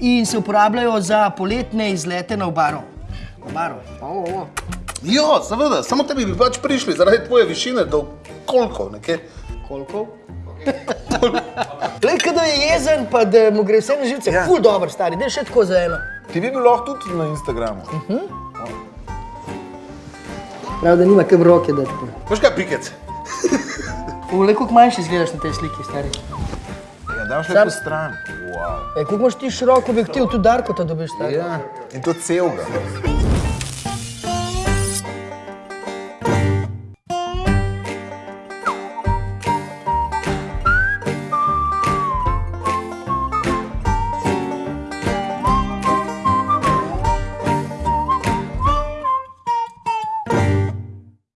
in se uporabljajo za poletne izlete na obaro. Obaro. O, o. Jo, seveda, samo tebi bi pač prišli zaradi tvoje višine do koliko, nekje. Koliko? Glej, kada je jezen, pa da mu gre vse na živce, ja. ful dobro, stari, daj še tako za eno. Ti bi bil lahko tudi na Instagramu. Prav, da nima kam roke dati. Veš kaj, pikec? Ule, koliko manjši izgledaš na tej sliki, stari. Daš lepo stran. Wow. E, koliko imaš ti širok objektiv, tudi Darko to dobiš, stari. Ja. In to celega.